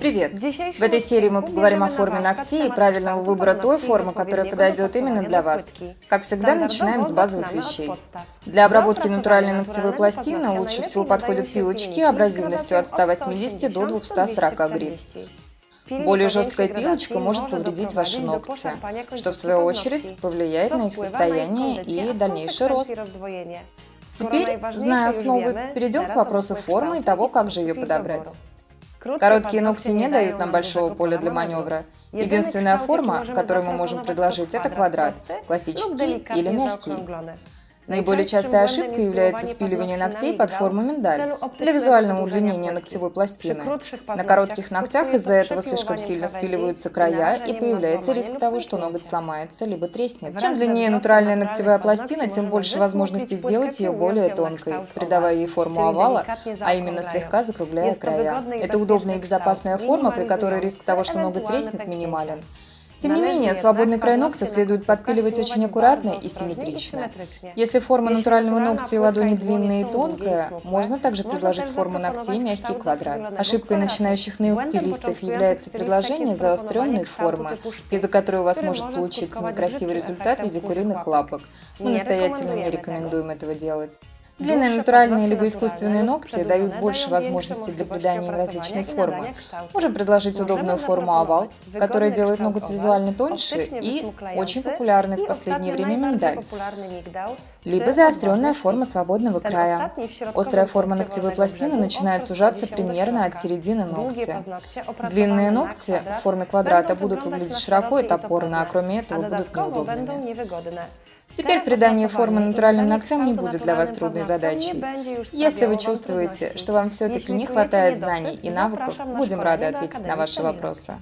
Привет! В этой серии мы поговорим о форме ногтей и правильного выбора той формы, которая подойдет именно для вас. Как всегда, начинаем с базовых вещей. Для обработки натуральной ногтевой пластины лучше всего подходят пилочки абразивностью от 180 до 240 грит. Более жесткая пилочка может повредить ваши ногти, что в свою очередь повлияет на их состояние и дальнейший рост. Теперь, зная основы, перейдем к вопросу формы и того, как же ее подобрать. Короткие ногти не дают нам большого поля для маневра. Единственная форма, которую мы можем предложить, это квадрат, классический или мягкий. Наиболее частой ошибкой является спиливание ногтей под форму миндаль для визуального удлинения ногтевой пластины. На коротких ногтях из-за этого слишком сильно спиливаются края и появляется риск того, что ноготь сломается либо треснет. Чем длиннее натуральная ногтевая пластина, тем больше возможностей сделать ее более тонкой, придавая ей форму овала, а именно слегка закругляя края. Это удобная и безопасная форма, при которой риск того, что ноготь треснет, минимален. Тем не менее, свободный край ногтя следует подпиливать очень аккуратно и симметрично. Если форма натурального ногтя и ладони длинная и тонкая, можно также предложить форму ногтей мягкий квадрат. Ошибкой начинающих нейл-стилистов является предложение заостренной формы, из-за которой у вас может получиться некрасивый результат в виде куриных лапок. Мы настоятельно не рекомендуем этого делать. Длинные натуральные либо искусственные ногти дают больше возможностей для придания им различной формы. Можем предложить удобную форму овал, которая делает ноготь визуально тоньше и очень популярный в последнее время миндаль. Либо заостренная форма свободного края. Острая форма ногтевой пластины начинает сужаться примерно от середины ногтя. Длинные ногти в форме квадрата будут выглядеть широко и топорно, а кроме этого будут неудобными. Теперь придание формы натуральным ногтям не будет для вас трудной задачей. Если вы чувствуете, что вам все-таки не хватает знаний и навыков, будем рады ответить на ваши вопросы.